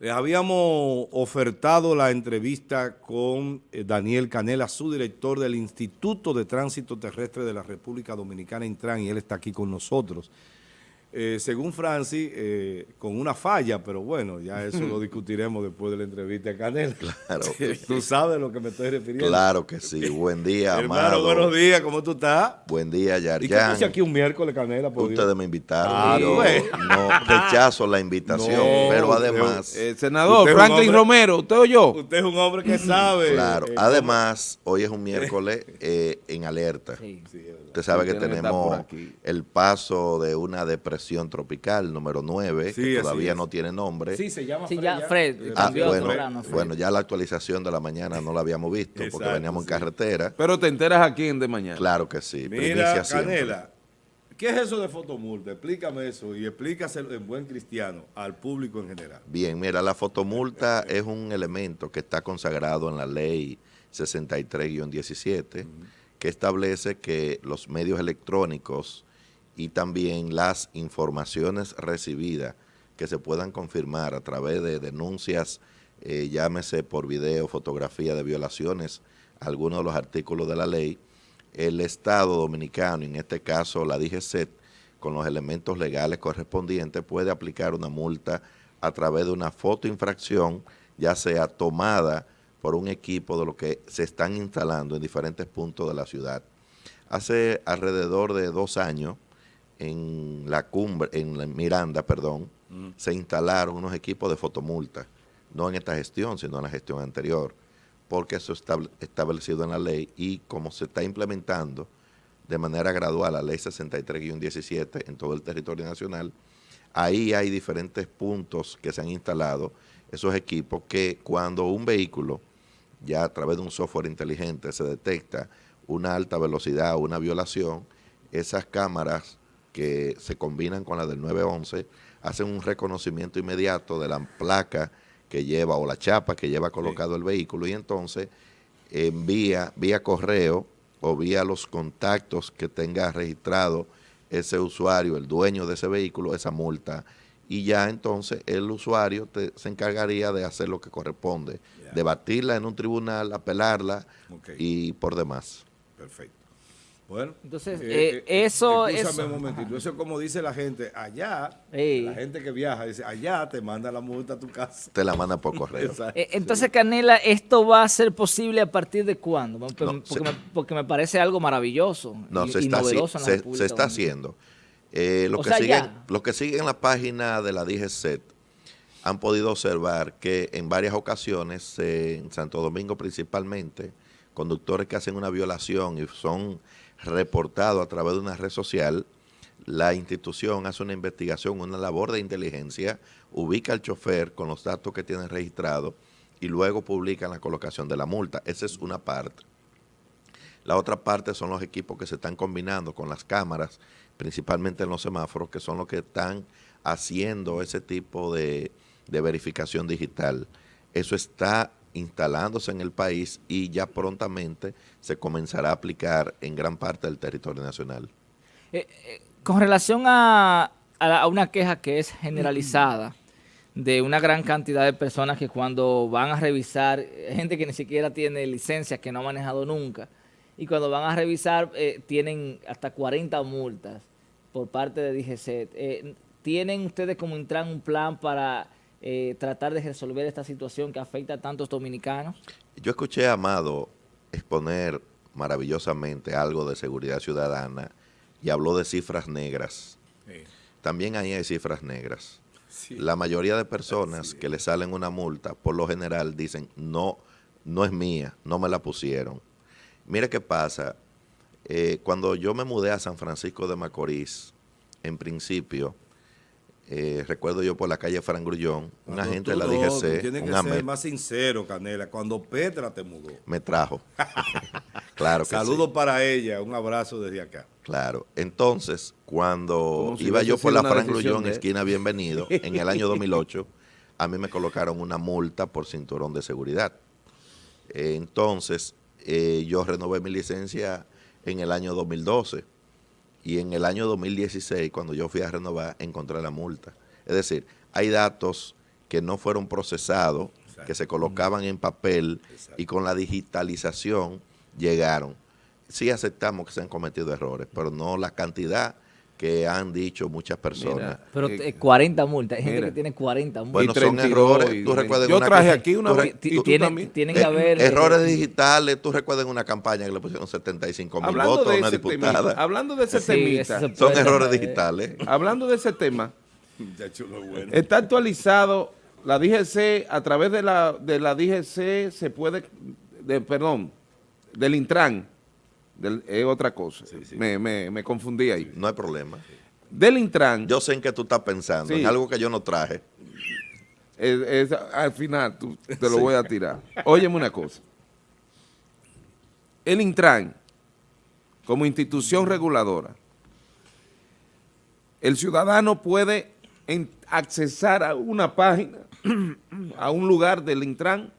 Les habíamos ofertado la entrevista con eh, Daniel Canela, su director del Instituto de Tránsito Terrestre de la República Dominicana, Intran, y él está aquí con nosotros. Eh, según Francis, eh, con una falla, pero bueno, ya eso lo discutiremos después de la entrevista a Canela. Claro. tú sabes a lo que me estoy refiriendo. Claro que sí. Buen día, Hermano, amado. buenos días, ¿cómo tú estás? Buen día, ¿Y qué Yarjan. aquí un miércoles, Canela? por Dios? Ustedes me invitaron. Ah, yo pues. no rechazo la invitación, No, pero además, Eh, senador Franklin hombre- Romero, ¿usted o yo? Usted es un hombre que sabe. claro, además, hoy es un miércoles en alerta. Sí, verdad. Usted sabe que tenemos el paso de una depresión tropical número 9, Sí, que todavía no tiene nombre. Sí, se llama Sí, Fred. ya, Fred, Eh, Ah, cambió bueno, Fred. bueno, ya la actualización de la mañana no la habíamos visto porque veníamos en carretera. Pero te enteras aquí en De Mañana. Claro que sí. Mira. Canela, ¿qué es eso de fotomulta? Explícame eso y explícaselo en buen cristiano al público en general. Bien, mira, la fotomulta es un elemento que está consagrado en la ley 63-17, que establece que los medios electrónicos y también las informaciones recibidas que se puedan confirmar a través de denuncias, eh, llámese por video, fotografía de violaciones, algunos de los artículos de la ley, el Estado dominicano, en este caso la DGCET, con los elementos legales correspondientes, puede aplicar una multa a través de una fotoinfracción, ya sea tomada por un equipo de lo que se están instalando en diferentes puntos de la ciudad. Hace alrededor de dos años, en la cumbre, en la Miranda, perdón, se instalaron unos equipos de fotomulta, no en esta gestión, sino en la gestión anterior, porque eso está establecido en la ley y como se está implementando de manera gradual la ley 63-17 en todo el territorio nacional, ahí hay diferentes puntos que se han instalado, esos equipos que cuando un vehículo, ya a través de un software inteligente, se detecta una alta velocidad o una violación, esas cámaras que se combinan con la del 911 hacen un reconocimiento inmediato de la placa que lleva o la chapa que lleva colocado el vehículo y entonces envía vía correo o vía los contactos que tenga registrado ese usuario, el dueño de ese vehículo, esa multa. Y ya entonces el usuario te- se encargaría de hacer lo que corresponde, Ya. debatirla en un tribunal, apelarla y por demás. Perfecto. Bueno. Entonces, eh, eso- Escúchame eso- un momentito. Eso es como dice la gente. Allá, Ey. la gente que viaja, dice, allá te manda la multa a tu casa. Te la manda por correo. Eh, entonces, Canela, ¿esto va a ser posible a partir de cuándo? Porque, No, porque se- me, porque me parece algo maravilloso No, y, se y está, novedoso en la se, República se está haciendo. Eh, los, que sea, siguen, ya. los que siguen la página de la DGCET han podido observar que en varias ocasiones, eh, en Santo Domingo principalmente, conductores que hacen una violación y son reportados a través de una red social, la institución hace una investigación, una labor de inteligencia, ubica al chofer con los datos que tiene registrados y luego publican la colocación de la multa. Esa es una parte. La otra parte son los equipos que se están combinando con las cámaras, principalmente en los semáforos, que son los que están haciendo ese tipo de, de verificación digital. Eso está instalándose en el país y ya prontamente se comenzará a aplicar en gran parte del territorio nacional. Eh, eh, con relación a, a la- a una queja que es generalizada de una gran cantidad de personas que cuando van a revisar, eh, gente que ni siquiera tiene licencias, que no ha manejado nunca, y cuando van a revisar eh, tienen hasta 40 multas por parte de. Eh, ¿Tienen ustedes como Intran un plan para eh, tratar de resolver esta situación que afecta a tantos dominicanos? Yo escuché a Amado exponer maravillosamente algo de seguridad ciudadana y habló de cifras negras. Sí. También ahí hay cifras negras. Sí. La mayoría de personas que le salen una multa, por lo general dicen, no, no es mía, no me la pusieron. Mire qué pasa, eh, cuando yo me mudé a San Francisco de Macorís, en principio, eh, recuerdo yo por la calle Fran Grullón, una Cuando gente tú de la no, tú DGC, Tienes un que ser más sincero, Canela. Cuando Petra te mudó. me trajo. claro que sí. Saludos para ella. Un abrazo desde acá. Claro. Entonces, cuando si iba yo por la Fran Grullón, de esquina Bienvenido, en el año 2008, a mí me colocaron una multa por cinturón de seguridad. Eh, Entonces, eh, yo renové mi licencia en el año 2012 y en el año 2016, cuando yo fui a renovar, encontré la multa. Es decir, hay datos que no fueron procesados, que se colocaban en papel y con la digitalización llegaron. Sí aceptamos que se han cometido errores, pero no la cantidad que han dicho muchas personas. Mira, Pero Eh, eh, 40 multas, hay gente mira. que tiene 40 multas. Bueno, Y son 32, errores. y Tú recuerdas Yo una traje que- aquí una tú tú tienen, tienen Eh, que haber... eh, errores digitales, tú recuerdas en una campaña que le pusieron 75 mil votos a de, una ese diputada. tema, hablando de ese Sí, temita, se Son errores digitales. hablando de ese tema, bueno. está actualizado la DGC, a través de la, de la DGC se puede, de, perdón, del Intran, del- es otra cosa, Me, me- me confundí ahí. No hay problema. Del Intran, Yo sé en qué tú estás pensando, Sí. en algo que yo no traje. es- es- al final tú- te lo voy a tirar. Óyeme una cosa. El Intran, como institución reguladora, el ciudadano puede en- accesar a una página, a un lugar del Intran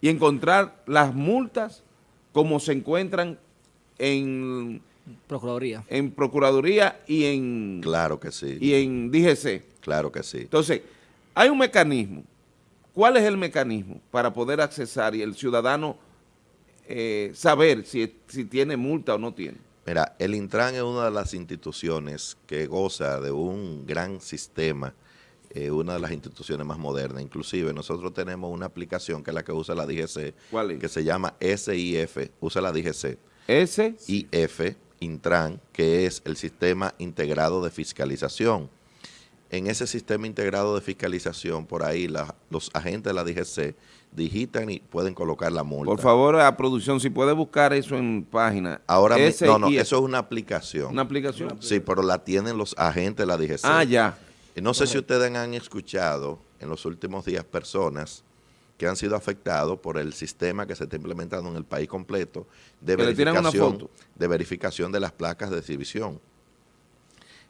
y encontrar las multas como se encuentran en, Procuraduría. en Procuraduría y en, Claro que sí. y en DGC. Claro que sí. Entonces, hay un mecanismo. ¿Cuál es el mecanismo para poder accesar y el ciudadano eh, saber si, si tiene multa o no tiene? Mira, el Intran es una de las instituciones que goza de un gran sistema, eh, una de las instituciones más modernas. Inclusive nosotros tenemos una aplicación que es la que usa la DGC, ¿Cuál es? que se llama SIF, usa la DGC. Ese, IF, Intran, que es el Sistema Integrado de Fiscalización. En ese sistema integrado de fiscalización, por ahí la- los agentes de la DGC digitan y pueden colocar la multa. por favor, a producción, si puede buscar eso en página. Ahora, no, no, eso es una aplicación. ¿Una aplicación? Sí, pero la tienen los agentes de la DGC. Ah, ya. No sé si ustedes han escuchado en los últimos días personas que han sido afectados por el sistema que se está implementando en el país completo de verificación, de verificación de las placas de exhibición.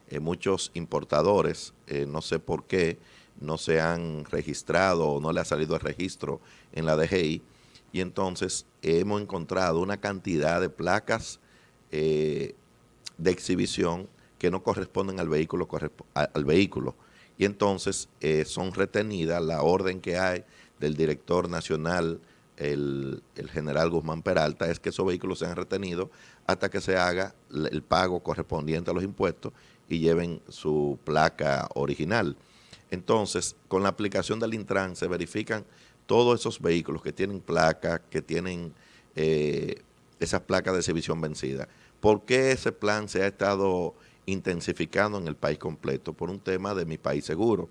Eh, muchos importadores, eh, no sé por qué, no se han registrado o no le ha salido el registro en la DGI y entonces hemos encontrado una cantidad de placas eh, de exhibición que no corresponden al vehículo, al vehículo. Y entonces eh, son retenidas la orden que hay del director nacional, el, general Guzmán Peralta, es que esos vehículos sean retenidos hasta que se haga el pago correspondiente a los impuestos y lleven su placa original. Entonces, con la aplicación del Intran se verifican todos esos vehículos que tienen placa, que tienen eh, esas placas de exhibición vencida. ¿Por qué ese plan se ha estado intensificando en el país completo? Por un tema de mi país seguro.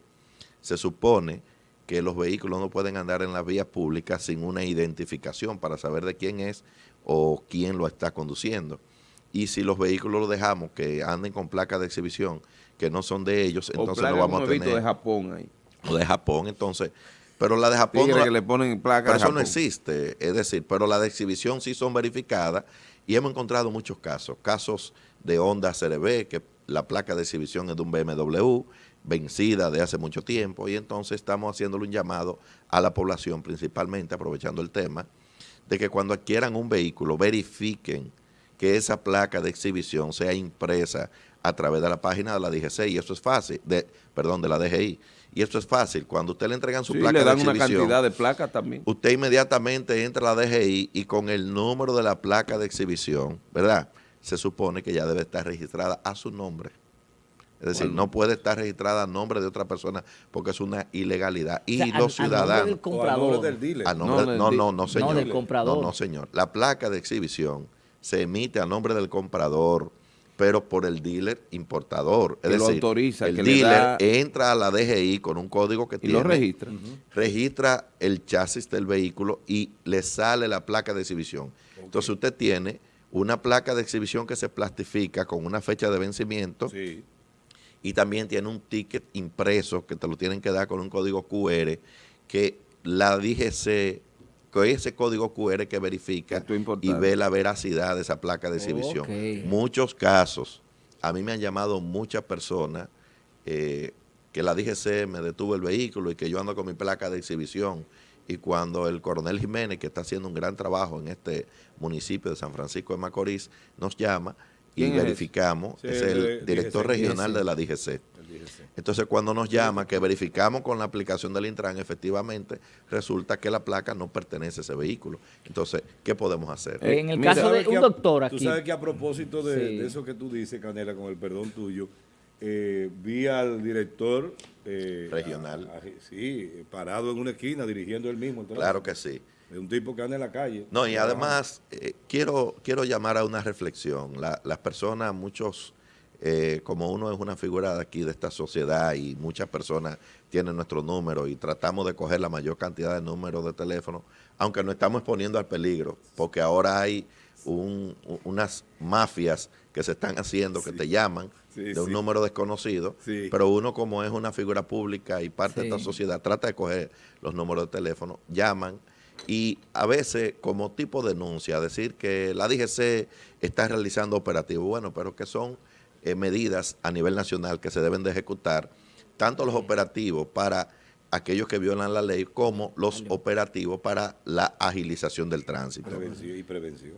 Se supone que los vehículos no pueden andar en las vías públicas sin una identificación para saber de quién es o quién lo está conduciendo. Y si los vehículos los dejamos que anden con placas de exhibición que no son de ellos, O entonces no vamos a tener de Japón ahí. o de Japón, entonces, pero la de Japón no que le ponen placa pero eso no existe, es decir, pero la de exhibición sí son verificadas y hemos encontrado muchos casos, casos de Honda CRB, que la placa de exhibición es de un BMW, vencida de hace mucho tiempo, y entonces estamos haciéndole un llamado a la población, principalmente aprovechando el tema, de que cuando adquieran un vehículo verifiquen que esa placa de exhibición sea impresa a través de la página de la DGC, y eso es fácil, de, perdón, de la DGI, y eso es fácil, cuando usted le entregan su Sí, placa le dan de una cantidad de placas también. usted inmediatamente entra a la DGI y con el número de la placa de exhibición, ¿verdad? Se supone que ya debe estar registrada a su nombre. Es decir, Bueno. no puede estar registrada a nombre de otra persona porque es una ilegalidad. Y O sea, los al- al nombre ciudadanos... del O a comprador. nombre del dealer. A nombre- No, no, no, no, señor. del comprador. No, no, señor. La placa de exhibición se emite a nombre del comprador, pero por el dealer importador. Es Que lo decir, autoriza, el que le dealer da- entra a la DGI con un código que Y tiene lo registra. registra el chasis del vehículo y le sale la placa de exhibición. Entonces usted tiene una placa de exhibición que se plastifica con una fecha de vencimiento Sí. y también tiene un ticket impreso que te lo tienen que dar con un código QR que la DGC, con ese código QR que verifica y ve la veracidad de esa placa de exhibición. Muchos casos, a mí me han llamado muchas personas eh, que la DGC me detuvo el vehículo y que yo ando con mi placa de exhibición. Y cuando el coronel Jiménez, que está haciendo un gran trabajo en este municipio de San Francisco de Macorís, nos llama y ¿Quién es verificamos, es el director DGC. regional de la DGC. Entonces, cuando nos llama, que verificamos con la aplicación del Intran, efectivamente, resulta que la placa no pertenece a ese vehículo. Entonces, ¿qué podemos hacer? En el mira, caso de ¿Sabes que un a- doctor Tú aquí, sabes que a propósito de, Sí. de eso que tú dices, Canela, con el perdón tuyo, eh, vi al director eh, Regional. a- a- sí, parado en una esquina dirigiendo él mismo. Claro que sí. Es un tipo que anda en la calle. No, y además eh, quiero, quiero llamar a una reflexión. La- las personas, muchos, eh, como uno es una figura de aquí, de esta sociedad, y muchas personas tienen nuestro número y tratamos de coger la mayor cantidad de números de teléfono, aunque nos estamos exponiendo al peligro, porque ahora hay un- unas mafias que se están haciendo, que te llaman Sí, de un sí. número desconocido, Sí. pero uno como es una figura pública y parte de esta sociedad, trata de coger los números de teléfono, llaman y a veces como tipo de denuncia, decir que la DGC está realizando operativos, bueno, pero que son eh, medidas a nivel nacional que se deben de ejecutar, tanto los operativos para aquellos que violan la ley como los operativos para la agilización del tránsito. Prevención y prevención.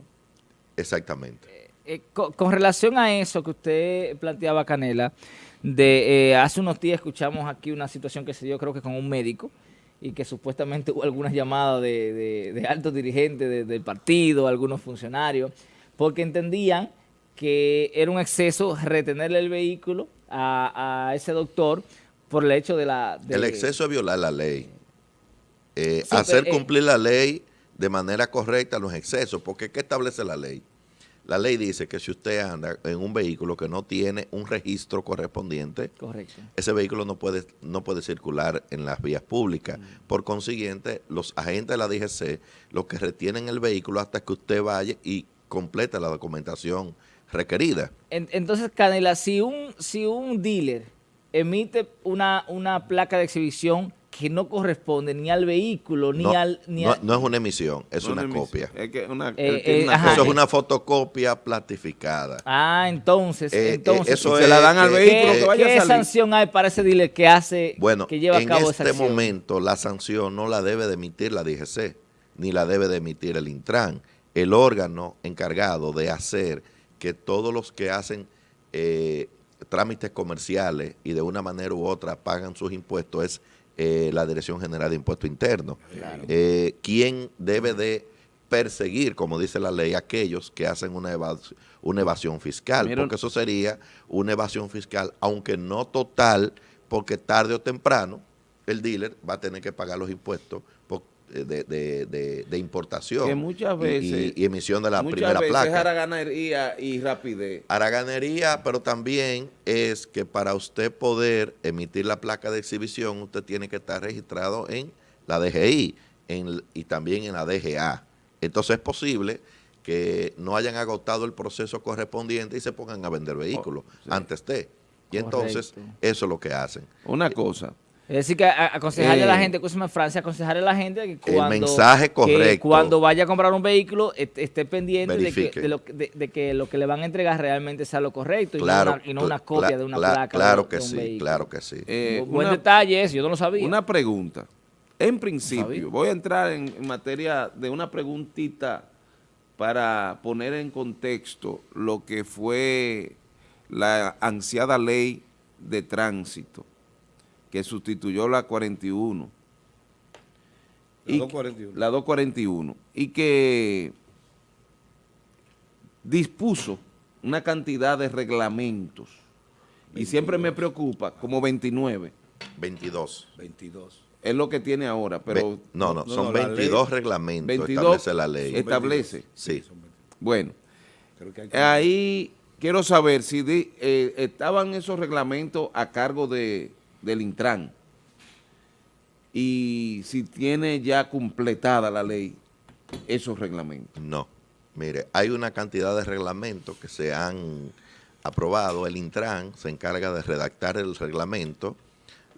Exactamente. Eh, co- con, relación a eso que usted planteaba, Canela, de eh, hace unos días escuchamos aquí una situación que se dio creo que con un médico y que supuestamente hubo algunas llamadas de, de- de altos dirigentes de- del partido, algunos funcionarios, porque entendían que era un exceso retenerle el vehículo a, a ese doctor por el hecho de la... El exceso es violar la ley. Eh, Sí, hacer pero, cumplir la ley de manera correcta no es exceso, porque ¿qué establece la ley? La ley dice que si usted anda en un vehículo que no tiene un registro correspondiente, Correcto. ese vehículo no puede, no puede circular en las vías públicas. Por consiguiente, los agentes de la DGC, los que retienen el vehículo hasta que usted vaya y complete la documentación requerida. En- entonces, Canela, si un, si un dealer emite una, una placa de exhibición que no corresponde ni al vehículo, ni no, al... Ni no- al- no es una emisión, es No una copia. Es que una, Eh, eh, una ajá, Eso es una fotocopia platificada. Ah, entonces, Eh, eh, entonces... eso se la dan al vehículo ¿Qué, que vaya a qué salir. sanción hay para ese dealer que hace, Bueno, que lleva a en cabo esa este acción? momento la sanción no la debe de emitir la DGC, ni la debe de emitir el Intran. El órgano encargado de hacer que todos los que hacen eh, trámites comerciales y de una manera u otra pagan sus impuestos es eh, la Dirección General de Impuestos Internos. Eh, quien debe de perseguir, como dice la ley, aquellos que hacen una, evas- una evasión fiscal, Mira- porque eso sería una evasión fiscal, aunque no total, porque tarde o temprano el dealer va a tener que pagar los impuestos de, de- de- de importación Que muchas y- veces- y, y emisión de la muchas primera veces es placa. haraganería y rapidez. Haraganería, pero también es que para usted poder emitir la placa de exhibición, usted tiene que estar registrado en la DGI en- y también en la DGA. Entonces es posible que no hayan agotado el proceso correspondiente y se pongan a vender vehículos Oh, sí. antes de. Y entonces eso es lo que hacen. Una cosa, Es decir, que a- aconsejarle a la Eh, gente, escúchame Francia, aconsejarle a la gente que El cuando, que cuando vaya a comprar un vehículo est- esté pendiente de que, de, lo, que- de- de que lo que le van a entregar realmente sea lo correcto y, no, una, y no una cla- copia de una placa Claro que de un sí, vehículo. claro que sí. eh, Bu- Buen una- detalle eso, yo no lo sabía. Una pregunta. En principio, voy a entrar en, en materia de una preguntita para poner en contexto lo que fue la ansiada ley de tránsito que sustituyó la 41. La Y- 241. La 241. Y que dispuso una cantidad de reglamentos. Y siempre me preocupa, como 29. 22. 22. Es lo que tiene ahora, pero Ve- no, no, no, son no, la 22 reglamentos 22 establece la ley. establece. Sí. Bueno, Creo que hay que- ahí quiero saber si eh, estaban esos reglamentos a cargo de, del Intran y si tiene ya completada la ley esos reglamentos. No. Mire, hay una cantidad de reglamentos que se han aprobado. El Intran se encarga de redactar el reglamento,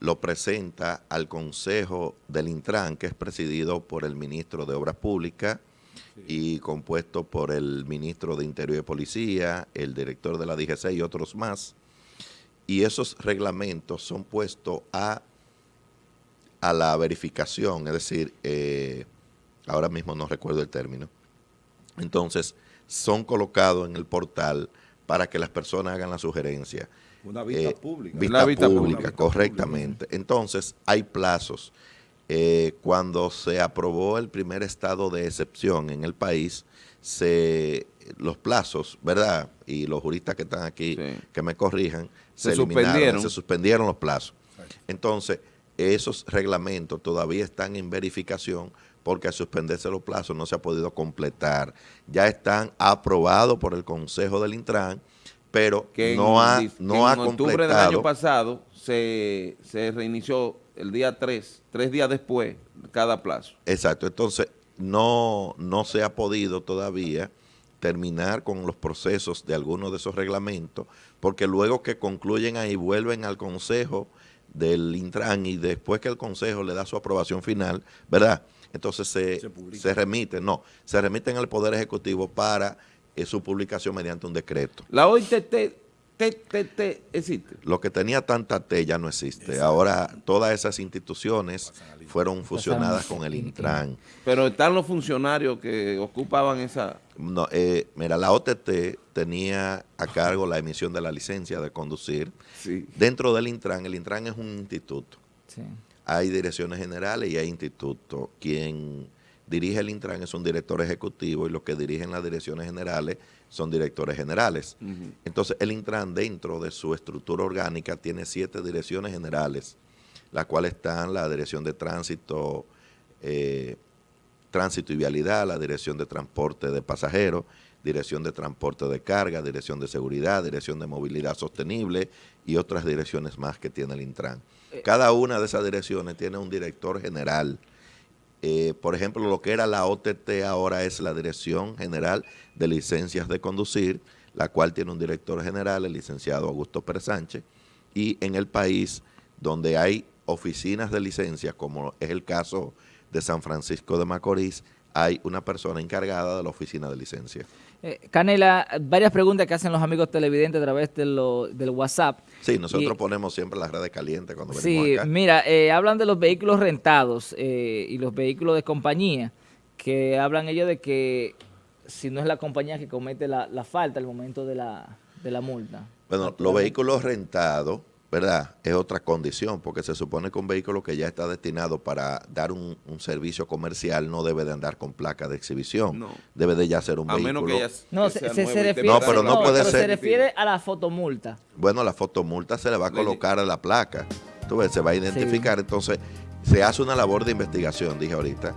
lo presenta al Consejo del Intran, que es presidido por el ministro de Obras Públicas y compuesto por el ministro de Interior y Policía, el director de la DGC y otros más. Y esos reglamentos son puestos a, a la verificación, es decir, eh, ahora mismo no recuerdo el término. Entonces, son colocados en el portal para que las personas hagan la sugerencia. Una vista Eh, pública. Vista, Una vista pública, pública. correctamente. Entonces, hay plazos. Eh, cuando se aprobó el primer estado de excepción en el país, se los plazos, ¿verdad? Y los juristas que están aquí, Sí. que me corrijan, Se se, eliminaron, suspendieron. se suspendieron los plazos. Entonces, esos reglamentos todavía están en verificación porque al suspenderse los plazos no se ha podido completar. Ya están aprobados por el Consejo del Intran, pero que no en, ha, no en ha octubre del año pasado se, se reinició el día 3, tres días después, cada plazo. Exacto, entonces no, no se ha podido todavía terminar con los procesos de algunos de esos reglamentos, porque luego que concluyen ahí vuelven al Consejo del Intran y después que el Consejo le da su aprobación final, ¿verdad? Entonces se, Se remiten, no, se remiten al Poder Ejecutivo para eh, su publicación mediante un decreto. La OITT TTT existe. Lo que tenía tanta T ya no existe. Ahora todas esas instituciones fueron fusionadas con el Intran. Pero están los funcionarios que ocupaban esa... No, eh, mira, la OTT tenía a cargo la emisión de la licencia de conducir. Sí. Dentro del Intran, el Intran es un instituto. Sí. Hay direcciones generales y hay institutos. Quien dirige el Intran es un director ejecutivo y los que dirigen las direcciones generales son directores generales. Entonces, el Intran dentro de su estructura orgánica tiene siete direcciones generales, las cuales están la Dirección de Tránsito, eh, Tránsito y Vialidad, la Dirección de Transporte de Pasajeros, Dirección de Transporte de Carga, Dirección de Seguridad, Dirección de Movilidad Sostenible y otras direcciones más que tiene el Intran. Cada una de esas direcciones tiene un director general. Eh, por ejemplo, lo que era la OTT ahora es la Dirección General de Licencias de Conducir, la cual tiene un director general, el licenciado Augusto Pérez Sánchez, y en el país donde hay oficinas de licencias, como es el caso de San Francisco de Macorís, hay una persona encargada de la oficina de licencias. Eh, Canela, varias preguntas que hacen los amigos televidentes a través de lo- del WhatsApp. Sí, nosotros Y- ponemos siempre las redes calientes cuando venimos Sí, acá. mira, eh, hablan de los vehículos rentados eh, y los vehículos de compañía, que hablan ellos de que si no es la compañía que comete la, la falta al momento de la, de la multa. Bueno, los vehículos rentados, ¿verdad? Es otra condición, porque se supone que un vehículo que ya está destinado para dar un, un servicio comercial no debe de andar con placa de exhibición. No. Debe de ya ser un A vehículo. menos que ya No, que se, se- se refiere, No, pero no puede pero ser- se refiere a la fotomulta. Bueno, la fotomulta se le va a colocar a la placa. Tú ves, se va a identificar. Entonces, se hace una labor de investigación, dije ahorita.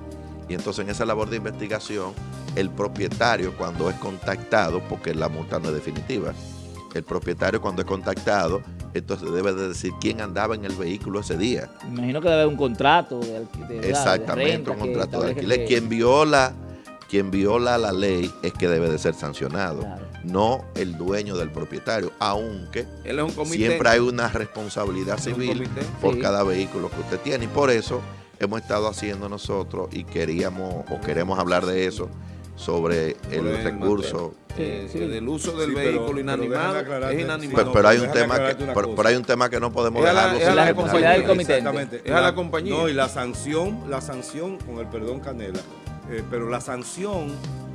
Y entonces en esa labor de investigación, el propietario cuando es contactado, porque la multa no es definitiva, el propietario cuando es contactado, entonces debe de decir quién andaba en el vehículo ese día. Me imagino que debe haber un contrato de, de- de Exactamente, renta un contrato de alquiler. que- Quien viola, quien viola la ley es que debe de ser sancionado, Claro. no el dueño del propietario, aunque Él es un comité. siempre hay una responsabilidad un civil por Sí. cada vehículo que usted tiene y por eso hemos estado haciendo nosotros y queríamos o queremos hablar de eso sobre el recurso. Eh, Sí, sí. del uso del Sí, pero- vehículo pero inanimado aclararte, es inanimado. Pero, pero hay pero un tema que pero, pero hay un tema que no podemos Es dejarlo es la responsabilidad del comité. Exactamente. Es a la compañía. No, y la sanción, la sanción, con el perdón Canela, eh, pero la sanción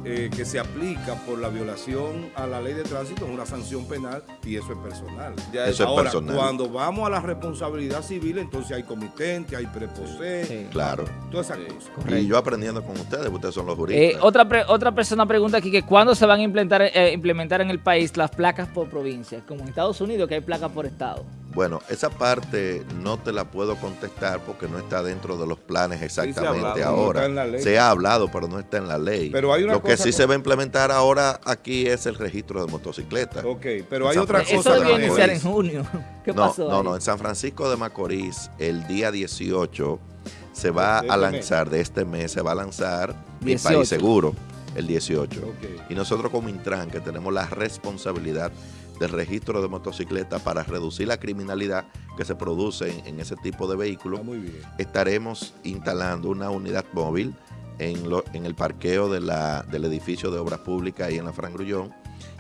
eh, que se aplica por la violación a la ley de tránsito es una sanción penal y eso es personal. Ya Eso es Ahora, personal. cuando vamos a la responsabilidad civil, entonces hay comitente, hay preposé, Sí. Claro. todas esas Sí. cosas. Y yo aprendiendo con ustedes, ustedes son los Eh, juristas. otra, pre- otra persona pregunta aquí que cuándo se van a implementar, eh, implementar en el país las placas por provincia, como en Estados Unidos que hay placas por estado. Bueno, esa parte no te la puedo contestar porque no está dentro de los planes se exactamente hablado, no ahora. está en la ley. Se ha hablado, pero no está en la ley. Pero hay una Lo que sí con- se va a implementar ahora aquí es el registro de motocicletas. Ok, pero hay San otra Francisco cosa Eso debió de también. iniciar en junio. ¿Qué no, pasó? no, ahí? no, en San Francisco de Macorís, el día 18 se va a este mes. lanzar, de este mes, se va a lanzar Mi 18. País Seguro, el 18. Ok. Y nosotros como Intran, que tenemos la responsabilidad del registro de motocicletas para reducir la criminalidad que se produce en, en ese tipo de vehículos, bien. estaremos instalando una unidad móvil en, lo- en el parqueo de la- del edificio de obras públicas ahí en la Fran Grullón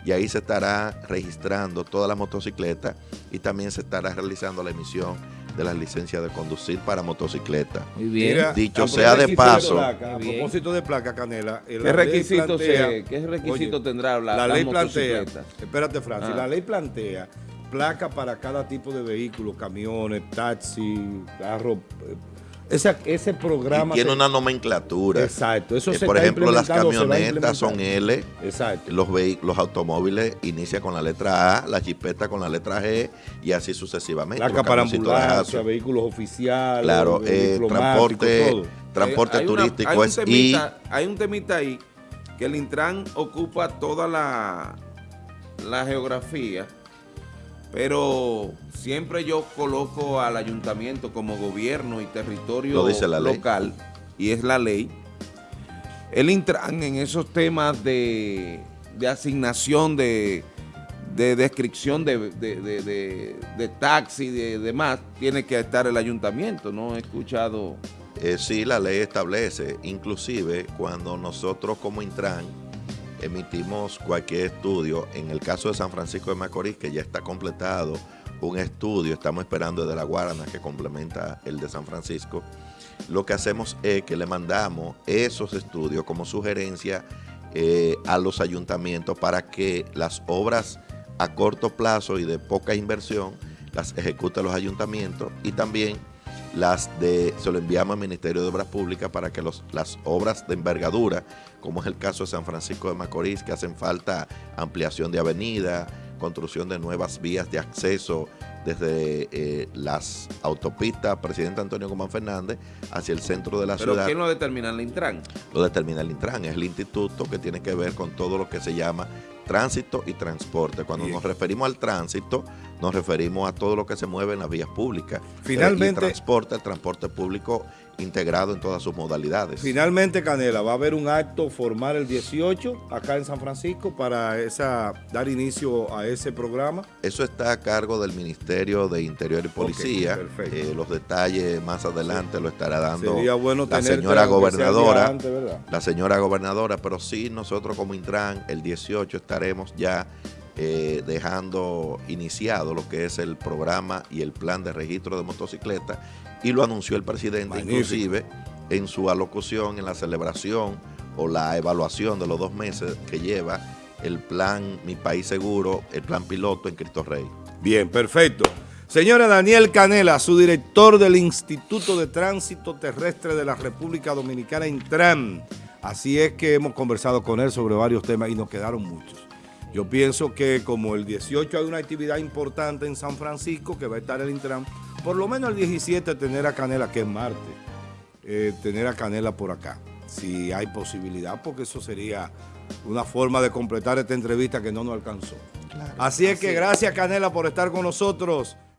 y ahí se estará registrando todas las motocicletas y también se estará realizando la emisión de las licencias de conducir para motocicleta. Muy bien. Mira, Dicho sea de paso. placa, a propósito de placa, Canela. eh, ¿Qué requisito, plantea- se- qué requisito Oye, tendrá la, La ley plantea, espérate Francis, Ah. la ley plantea placa para cada tipo de vehículo, camiones, taxi, carro. Eh, esa- ese programa... Y tiene se- una nomenclatura. Exacto, eso Eh, se por está ejemplo, las camionetas son. L, Exacto. los, los automóviles inicia con la letra A, la jipeta con la letra G y así sucesivamente. Placa Los para ambulancia, vehículos oficiales, Claro, eh, diplomáticos, transporte, todo. transporte Hay- hay una- turístico hay un I. temita- Hay un temita ahí que el Intran ocupa toda la, la geografía, pero siempre yo coloco al ayuntamiento como gobierno y territorio Lo dice la ley. local, y es la ley. El Intran en esos temas de, de asignación de, de descripción de, de, de, de- de taxi y de demás, tiene que estar el ayuntamiento. No he escuchado... Eh, sí, la ley establece, inclusive cuando nosotros como Intran emitimos cualquier estudio, en el caso de San Francisco de Macorís, que ya está completado un estudio, estamos esperando de la Guarana que complementa el de San Francisco, lo que hacemos es que le mandamos esos estudios como sugerencia eh, a los ayuntamientos para que las obras a corto plazo y de poca inversión las ejecuten los ayuntamientos y también las de se lo enviamos al Ministerio de Obras Públicas para que los, las obras de envergadura, como es el caso de San Francisco de Macorís, que hacen falta ampliación de avenida, construcción de nuevas vías de acceso desde eh, las autopistas Presidente Antonio Guzmán Fernández hacia el centro de la Pero ciudad ¿quién lo determina? El Intran. lo determina el Intran, es el instituto que tiene que ver con todo lo que se llama tránsito y transporte. Cuando Bien. nos referimos al tránsito, nos referimos a todo lo que se mueve en las vías públicas. Finalmente- Eh, y transporte, el transporte público integrado en todas sus modalidades. Finalmente, Canela, va a haber un acto formal el 18 acá en San Francisco para esa dar inicio a ese programa. Eso está a cargo del Ministerio de Interior y Policía. perfecto. Eh, los detalles más adelante lo estará dando Sería bueno la señora gobernadora. la señora gobernadora, pero sí nosotros como Intran el 18 estaremos ya eh, dejando iniciado lo que es el programa y el plan de registro de motocicletas y lo anunció el presidente Magnífico. inclusive en su alocución, en la celebración o la evaluación de los dos meses que lleva el plan Mi País Seguro, el plan piloto en Cristo Rey. Bien, perfecto. Señora Daniel Canela, su director del Instituto de Tránsito Terrestre de la República Dominicana, Intran. Así es que hemos conversado con él sobre varios temas y nos quedaron muchos. Yo pienso que como el 18 hay una actividad importante en San Francisco, que va a estar el Intran, por lo menos el 17 tener a Canela, que es martes, eh, tener a Canela por acá, si hay posibilidad, porque eso sería una forma de completar esta entrevista que no nos alcanzó. Así es que gracias Canela por estar con nosotros.